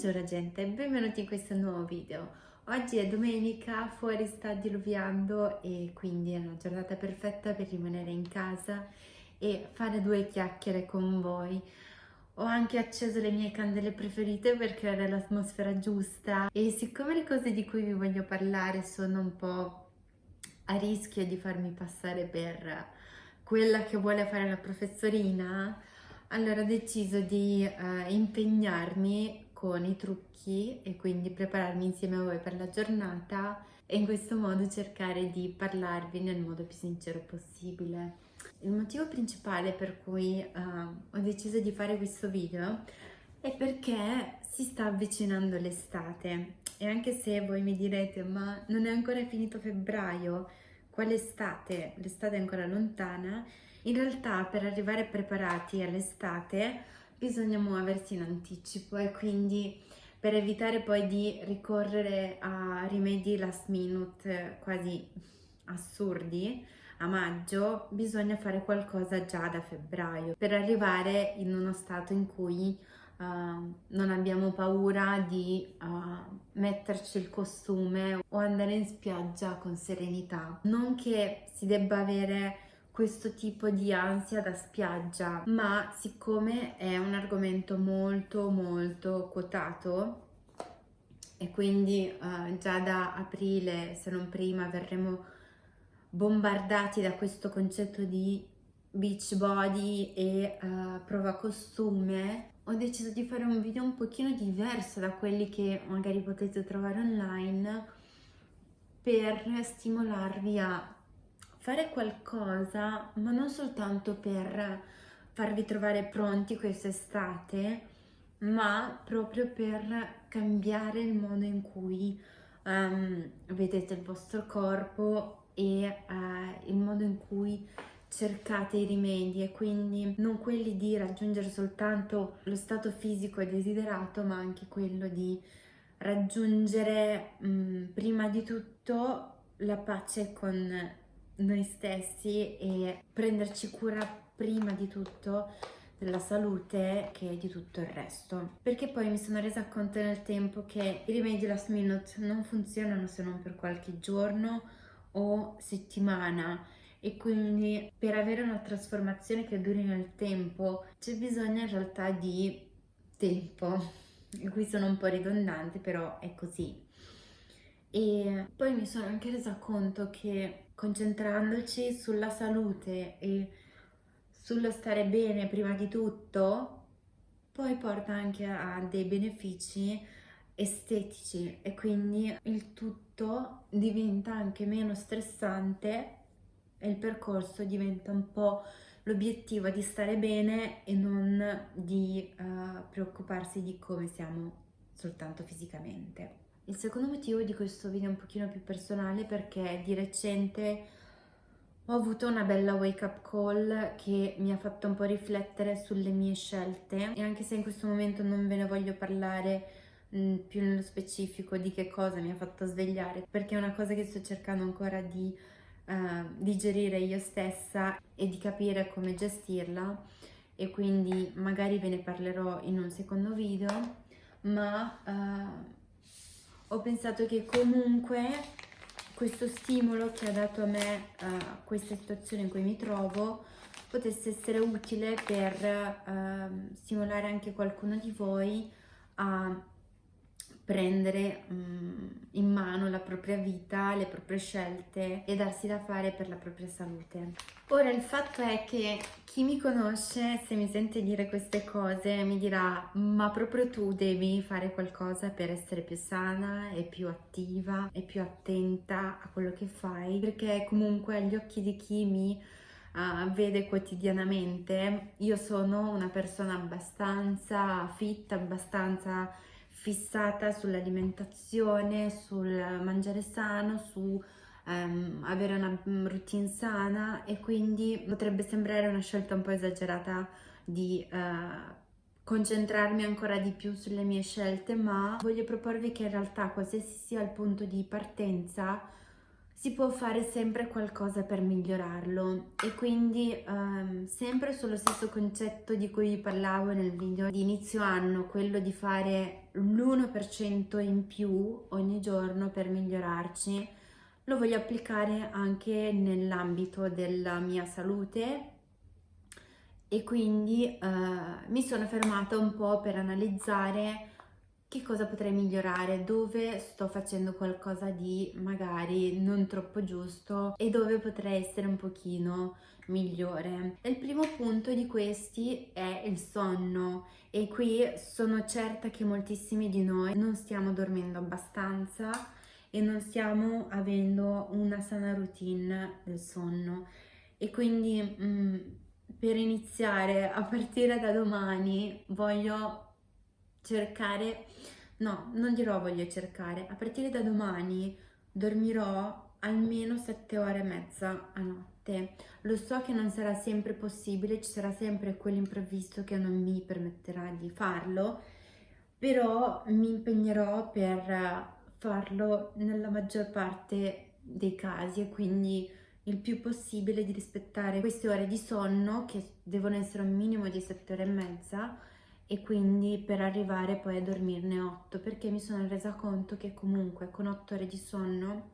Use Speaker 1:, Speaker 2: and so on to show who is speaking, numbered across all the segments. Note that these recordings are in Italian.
Speaker 1: Buongiorno gente, benvenuti in questo nuovo video. Oggi è domenica, fuori sta diluviando e quindi è una giornata perfetta per rimanere in casa e fare due chiacchiere con voi. Ho anche acceso le mie candele preferite per creare l'atmosfera giusta e siccome le cose di cui vi voglio parlare sono un po' a rischio di farmi passare per quella che vuole fare la professorina, allora ho deciso di uh, impegnarmi con i trucchi e quindi prepararmi insieme a voi per la giornata e in questo modo cercare di parlarvi nel modo più sincero possibile. Il motivo principale per cui uh, ho deciso di fare questo video è perché si sta avvicinando l'estate e anche se voi mi direte ma non è ancora finito febbraio, quale estate? L'estate è ancora lontana, in realtà per arrivare preparati all'estate bisogna muoversi in anticipo e quindi per evitare poi di ricorrere a rimedi last minute quasi assurdi a maggio bisogna fare qualcosa già da febbraio per arrivare in uno stato in cui uh, non abbiamo paura di uh, metterci il costume o andare in spiaggia con serenità. Non che si debba avere questo tipo di ansia da spiaggia, ma siccome è un argomento molto molto quotato e quindi uh, già da aprile, se non prima, verremo bombardati da questo concetto di beach body e uh, prova costume, ho deciso di fare un video un pochino diverso da quelli che magari potete trovare online per stimolarvi a fare qualcosa, ma non soltanto per farvi trovare pronti quest'estate, ma proprio per cambiare il modo in cui um, vedete il vostro corpo e uh, il modo in cui cercate i rimedi. E quindi non quelli di raggiungere soltanto lo stato fisico desiderato ma anche quello di raggiungere mh, prima di tutto la pace con noi stessi e prenderci cura prima di tutto della salute che di tutto il resto. Perché poi mi sono resa conto nel tempo che i rimedi last minute non funzionano se non per qualche giorno o settimana. E quindi per avere una trasformazione che duri nel tempo c'è bisogno in realtà di tempo. Qui sono un po' ridondante però è così e poi mi sono anche resa conto che concentrandoci sulla salute e sullo stare bene prima di tutto poi porta anche a dei benefici estetici e quindi il tutto diventa anche meno stressante e il percorso diventa un po' l'obiettivo di stare bene e non di uh, preoccuparsi di come siamo soltanto fisicamente. Il secondo motivo di questo video è un pochino più personale perché di recente ho avuto una bella wake up call che mi ha fatto un po' riflettere sulle mie scelte. E anche se in questo momento non ve ne voglio parlare mm, più nello specifico di che cosa mi ha fatto svegliare perché è una cosa che sto cercando ancora di uh, digerire io stessa e di capire come gestirla. E quindi magari ve ne parlerò in un secondo video ma uh, ho pensato che comunque questo stimolo che ha dato a me uh, questa situazione in cui mi trovo potesse essere utile per uh, stimolare anche qualcuno di voi a prendere um, in mano la propria vita, le proprie scelte e darsi da fare per la propria salute. Ora il fatto è che chi mi conosce, se mi sente dire queste cose, mi dirà ma proprio tu devi fare qualcosa per essere più sana e più attiva e più attenta a quello che fai perché comunque agli occhi di chi mi uh, vede quotidianamente io sono una persona abbastanza fit, abbastanza fissata sull'alimentazione, sul mangiare sano, su um, avere una mm, routine sana e quindi potrebbe sembrare una scelta un po' esagerata di uh, concentrarmi ancora di più sulle mie scelte, ma voglio proporvi che in realtà qualsiasi sia il punto di partenza, si può fare sempre qualcosa per migliorarlo. E quindi um, sempre sullo stesso concetto di cui parlavo nel video di inizio anno, quello di fare l'1% in più ogni giorno per migliorarci, lo voglio applicare anche nell'ambito della mia salute. E quindi uh, mi sono fermata un po' per analizzare che cosa potrei migliorare, dove sto facendo qualcosa di magari non troppo giusto e dove potrei essere un pochino migliore. Il primo punto di questi è il sonno e qui sono certa che moltissimi di noi non stiamo dormendo abbastanza e non stiamo avendo una sana routine del sonno e quindi mh, mm, per iniziare a partire da domani voglio cercare, no, non dirò voglio cercare, a partire da domani dormirò almeno 7 ore e mezza a notte. Lo so che non sarà sempre possibile, ci sarà sempre quell'imprevisto che non mi permetterà di farlo, però mi impegnerò per farlo nella maggior parte dei casi e quindi il più possibile di rispettare queste ore di sonno che devono essere un minimo di 7 ore e mezza e quindi per arrivare poi a dormirne 8 perché mi sono resa conto che comunque con 8 ore di sonno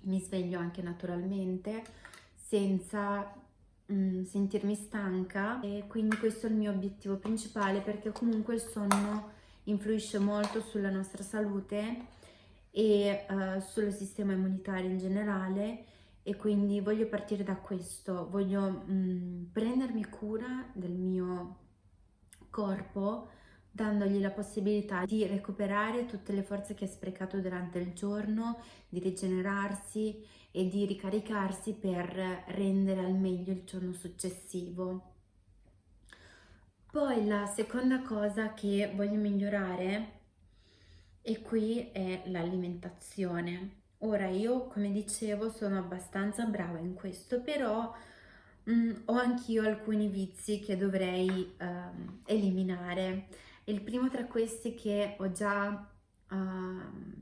Speaker 1: mi sveglio anche naturalmente senza mm, sentirmi stanca. E quindi questo è il mio obiettivo principale perché comunque il sonno influisce molto sulla nostra salute e uh, sul sistema immunitario in generale. E quindi voglio partire da questo, voglio mm, prendermi cura del mio corpo dandogli la possibilità di recuperare tutte le forze che ha sprecato durante il giorno, di rigenerarsi e di ricaricarsi per rendere al meglio il giorno successivo. Poi la seconda cosa che voglio migliorare e qui è l'alimentazione. Ora io, come dicevo, sono abbastanza brava in questo, però Mm, ho anch'io alcuni vizi che dovrei uh, eliminare. Il primo tra questi che ho già uh,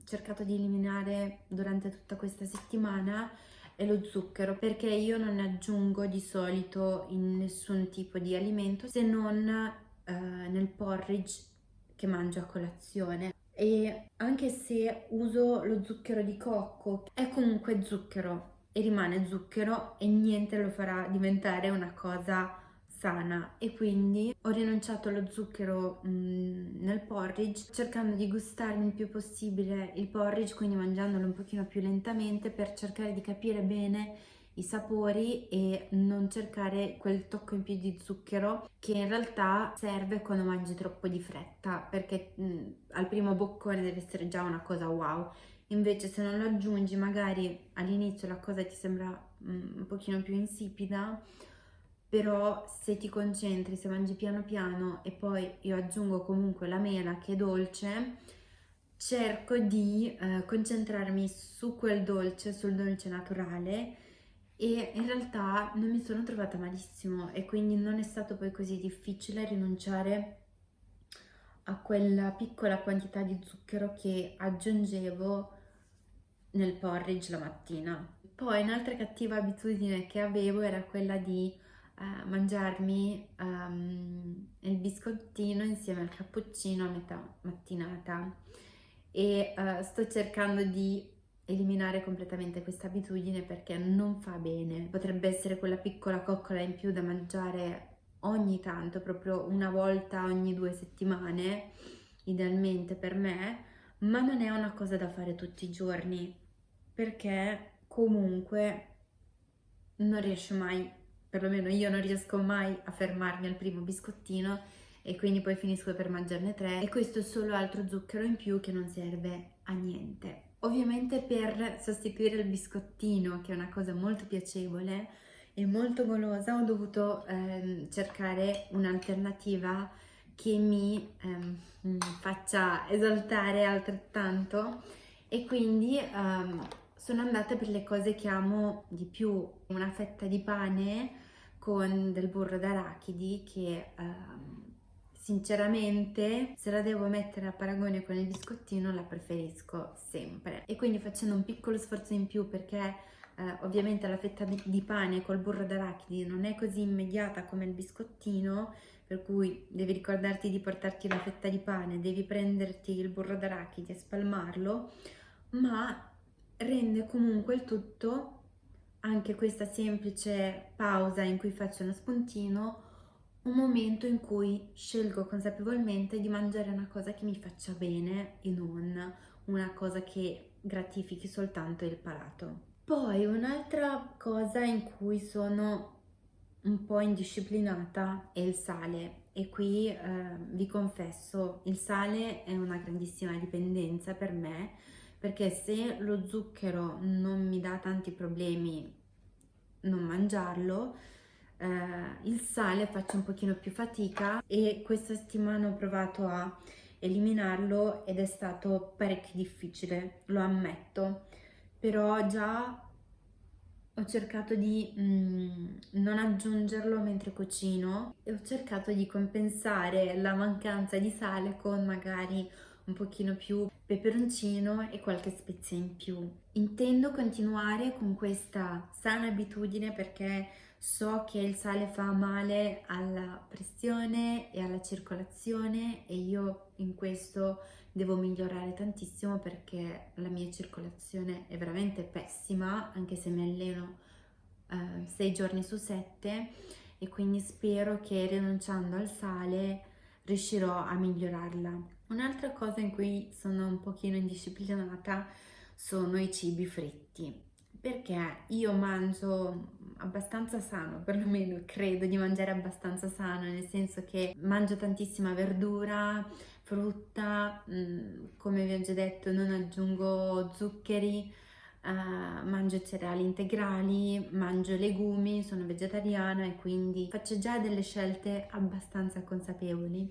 Speaker 1: cercato di eliminare durante tutta questa settimana è lo zucchero perché io non aggiungo di solito in nessun tipo di alimento se non uh, nel porridge che mangio a colazione e anche se uso lo zucchero di cocco è comunque zucchero e rimane zucchero e niente lo farà diventare una cosa sana. E quindi ho rinunciato allo zucchero mh, mm, nel porridge cercando di gustarmi il più possibile il porridge quindi mangiandolo un pochino più lentamente per cercare di capire bene i sapori e non cercare quel tocco in più di zucchero che in realtà serve quando mangi troppo di fretta perché mh, mm, al primo boccone deve essere già una cosa wow invece se non lo aggiungi magari all'inizio la cosa ti sembra mm, un pochino più insipida però se ti concentri, se mangi piano piano e poi io aggiungo comunque la mela che è dolce cerco di eh, concentrarmi su quel dolce, sul dolce naturale e in realtà non mi sono trovata malissimo e quindi non è stato poi così difficile rinunciare a quella piccola quantità di zucchero che aggiungevo nel porridge la mattina. Poi un'altra cattiva abitudine che avevo era quella di uh, mangiarmi um, il biscottino insieme al cappuccino a metà mattinata e uh, sto cercando di eliminare completamente questa abitudine perché non fa bene. Potrebbe essere quella piccola coccola in più da mangiare ogni tanto, proprio una volta ogni due settimane, idealmente per me, ma non è una cosa da fare tutti i giorni perché comunque non riesce mai, perlomeno io non riesco mai a fermarmi al primo biscottino e quindi poi finisco per mangiarne tre e questo è solo altro zucchero in più che non serve a niente. Ovviamente per sostituire il biscottino, che è una cosa molto piacevole e molto golosa, ho dovuto ehm, cercare un'alternativa che mi ehm, faccia esaltare altrettanto e quindi ehm, sono andata per le cose che amo di più, una fetta di pane con del burro d'arachidi che ehm, sinceramente se la devo mettere a paragone con il biscottino la preferisco sempre. E quindi facendo un piccolo sforzo in più perché eh, ovviamente la fetta di, pane col burro d'arachidi non è così immediata come il biscottino per cui devi ricordarti di portarti la fetta di pane devi prenderti il burro d'arachidi e spalmarlo ma rende comunque il tutto anche questa semplice pausa in cui faccio uno spuntino un momento in cui scelgo consapevolmente di mangiare una cosa che mi faccia bene e non una cosa che gratifichi soltanto il palato. Poi un'altra cosa in cui sono un po' indisciplinata è il sale. E qui eh, vi confesso il sale è una grandissima dipendenza per me perché se lo zucchero non mi dà tanti problemi non mangiarlo eh, il sale faccio un pochino più fatica e questa settimana ho provato a eliminarlo ed è stato parecchio difficile lo ammetto però già ho cercato di mm, non aggiungerlo mentre cucino e ho cercato di compensare la mancanza di sale con magari un pochino più peperoncino e qualche spezia in più. Intendo continuare con questa sana abitudine perché so che il sale fa male alla pressione e alla circolazione e io in questo devo migliorare tantissimo perché la mia circolazione è veramente pessima anche se mi alleno eh, sei giorni su sette e quindi spero che rinunciando al sale riuscirò a migliorarla. Un'altra cosa in cui sono un pochino indisciplinata sono i cibi fritti perché io mangio abbastanza sano, perlomeno credo di mangiare abbastanza sano, nel senso che mangio tantissima verdura, frutta, mm, come vi ho già detto non aggiungo zuccheri, uh, mangio cereali integrali, mangio legumi, sono vegetariana e quindi faccio già delle scelte abbastanza consapevoli.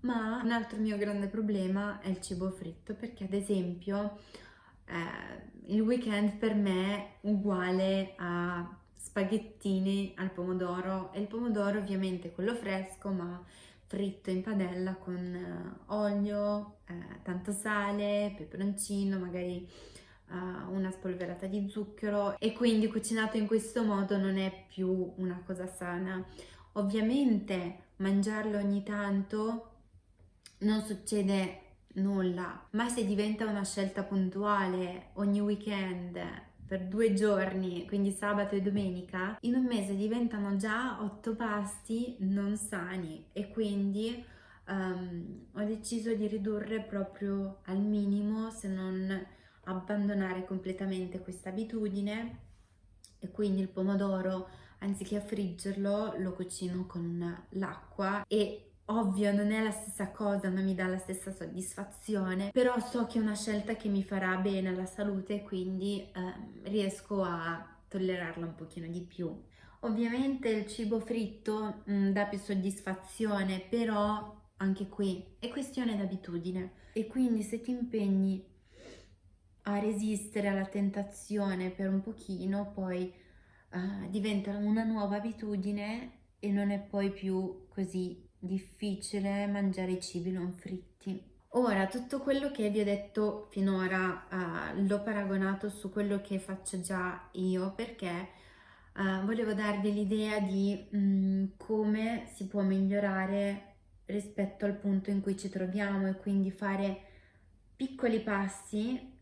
Speaker 1: Ma un altro mio grande problema è il cibo fritto perché ad esempio eh, il weekend per me è uguale a spaghettini al pomodoro e il pomodoro ovviamente quello fresco ma fritto in padella con uh, olio, eh, tanto sale, peperoncino, magari uh, una spolverata di zucchero e quindi cucinato in questo modo non è più una cosa sana. Ovviamente mangiarlo ogni tanto non succede nulla, ma se diventa una scelta puntuale ogni weekend per due giorni, quindi sabato e domenica, in un mese diventano già otto pasti non sani e quindi um, ho deciso di ridurre proprio al minimo se non abbandonare completamente questa abitudine e quindi il pomodoro anziché friggerlo lo cucino con l'acqua e Ovvio, non è la stessa cosa, non mi dà la stessa soddisfazione, però so che è una scelta che mi farà bene alla salute, quindi eh, riesco a tollerarla un pochino di più. Ovviamente il cibo fritto mh, mm, dà più soddisfazione, però anche qui è questione d'abitudine e quindi se ti impegni a resistere alla tentazione per un pochino, poi uh, diventa una nuova abitudine e non è poi più così difficile mangiare i cibi non fritti. Ora, tutto quello che vi ho detto finora uh, l'ho paragonato su quello che faccio già io perché uh, volevo darvi l'idea di um, come si può migliorare rispetto al punto in cui ci troviamo e quindi fare piccoli passi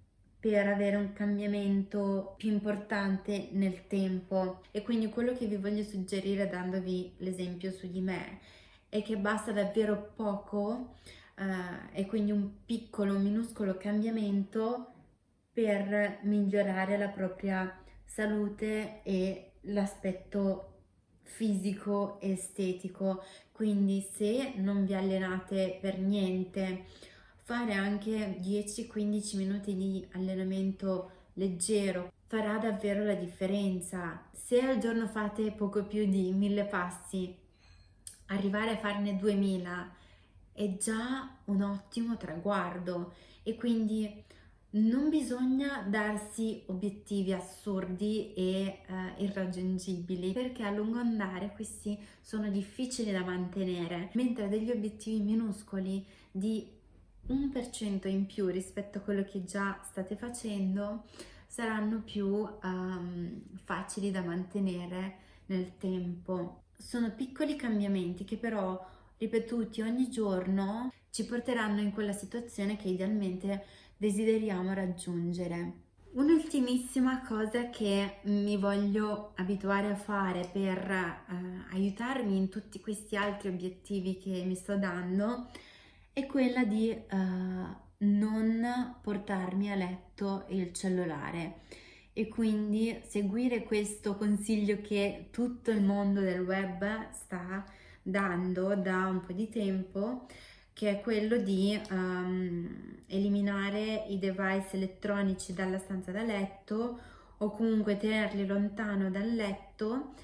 Speaker 1: per avere un cambiamento più importante nel tempo e quindi quello che vi voglio suggerire dandovi l'esempio su di me è che basta davvero poco eh, e quindi un piccolo, minuscolo cambiamento per migliorare la propria salute e l'aspetto fisico e estetico. Quindi se non vi allenate per niente, fare anche 10-15 minuti di allenamento leggero farà davvero la differenza. Se al giorno fate poco più di 1000 passi, arrivare a farne 2000 è già un ottimo traguardo e quindi non bisogna darsi obiettivi assurdi e eh, irraggiungibili perché a lungo andare questi sono difficili da mantenere, mentre degli obiettivi minuscoli di 1% in più rispetto a quello che già state facendo saranno più um, facili da mantenere nel tempo. Sono piccoli cambiamenti che però ripetuti ogni giorno ci porteranno in quella situazione che idealmente desideriamo raggiungere. Un'ultimissima cosa che mi voglio abituare a fare per eh, aiutarmi in tutti questi altri obiettivi che mi sto dando è quella di eh, non portarmi a letto il cellulare e quindi seguire questo consiglio che tutto il mondo del web sta dando da un po' di tempo che è quello di um, eliminare i device elettronici dalla stanza da letto o comunque tenerli lontano dal letto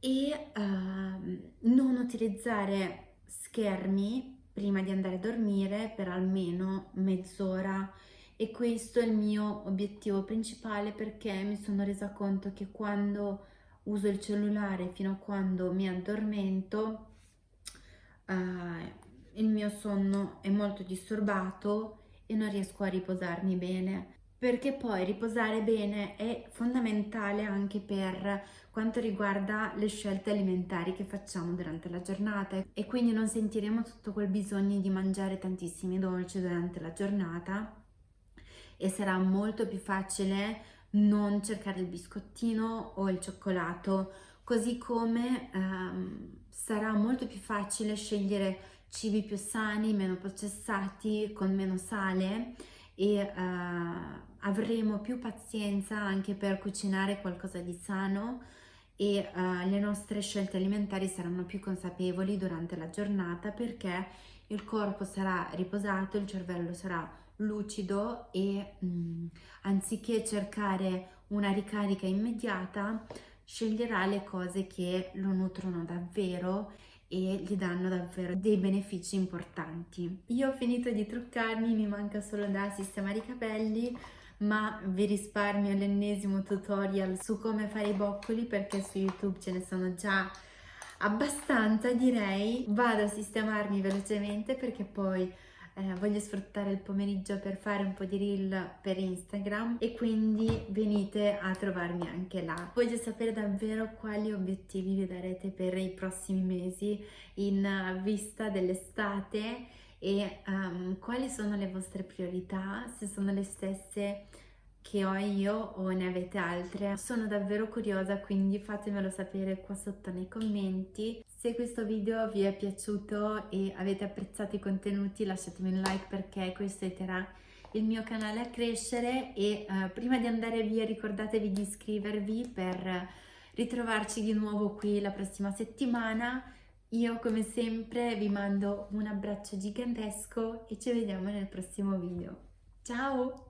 Speaker 1: e uh, non utilizzare schermi prima di andare a dormire per almeno mezz'ora e questo è il mio obiettivo principale perché mi sono resa conto che quando uso il cellulare fino a quando mi addormento uh, il mio sonno è molto disturbato e non riesco a riposarmi bene. Perché poi riposare bene è fondamentale anche per quanto riguarda le scelte alimentari che facciamo durante la giornata. E quindi non sentiremo tutto quel bisogno di mangiare tantissimi dolci durante la giornata e sarà molto più facile non cercare il biscottino o il cioccolato. Così come ehm, sarà molto più facile scegliere cibi più sani, meno processati, con meno sale e eh, avremo più pazienza anche per cucinare qualcosa di sano e eh, le nostre scelte alimentari saranno più consapevoli durante la giornata perché il corpo sarà riposato, il cervello sarà lucido e mh, mm, anziché cercare una ricarica immediata sceglierà le cose che lo nutrono davvero e gli danno davvero dei benefici importanti. Io ho finito di truccarmi, mi manca solo da sistemare i capelli, ma vi risparmio l'ennesimo tutorial su come fare i boccoli perché su YouTube ce ne sono già abbastanza direi. Vado a sistemarmi velocemente perché poi eh, voglio sfruttare il pomeriggio per fare un po' di reel per Instagram e quindi venite a trovarmi anche là. Voglio sapere davvero quali obiettivi vi darete per i prossimi mesi in vista dell'estate e um, quali sono le vostre priorità, se sono le stesse che ho io o ne avete altre. Sono davvero curiosa quindi fatemelo sapere qua sotto nei commenti. Se questo video vi è piaciuto e avete apprezzato i contenuti lasciatemi un like perché questo aiuterà il mio canale a crescere e uh, prima di andare via ricordatevi di iscrivervi per ritrovarci di nuovo qui la prossima settimana. Io come sempre vi mando un abbraccio gigantesco e ci vediamo nel prossimo video. Ciao!